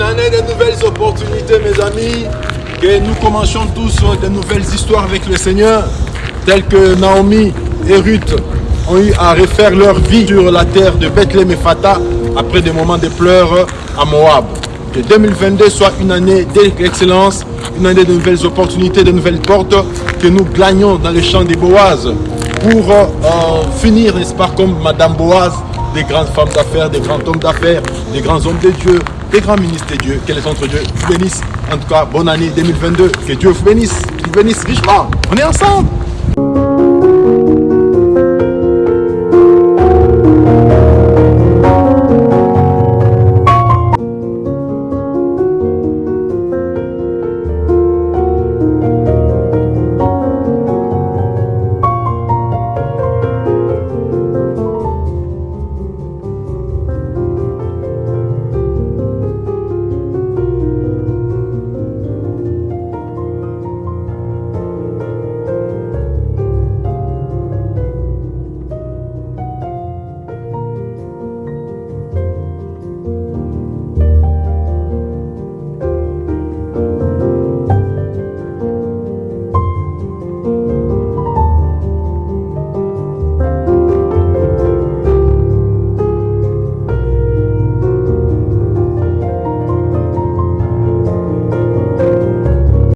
Une année de nouvelles opportunités, mes amis. Que nous commencions tous de nouvelles histoires avec le Seigneur, telles que Naomi et Ruth ont eu à refaire leur vie sur la terre de Bethléem et Fata après des moments de pleurs à Moab. Que 2022 soit une année d'excellence, une année de nouvelles opportunités, de nouvelles portes, que nous gagnons dans les champs des Boaz pour euh, finir, n'est-ce pas, comme Madame Boaz, des grandes femmes d'affaires, des grands hommes d'affaires, des grands hommes de Dieu, des grands ministres de Dieu. Que les entre Dieu vous bénissent. En tout cas, bonne année 2022. Que Dieu vous bénisse, vous bénisse richement. On est ensemble.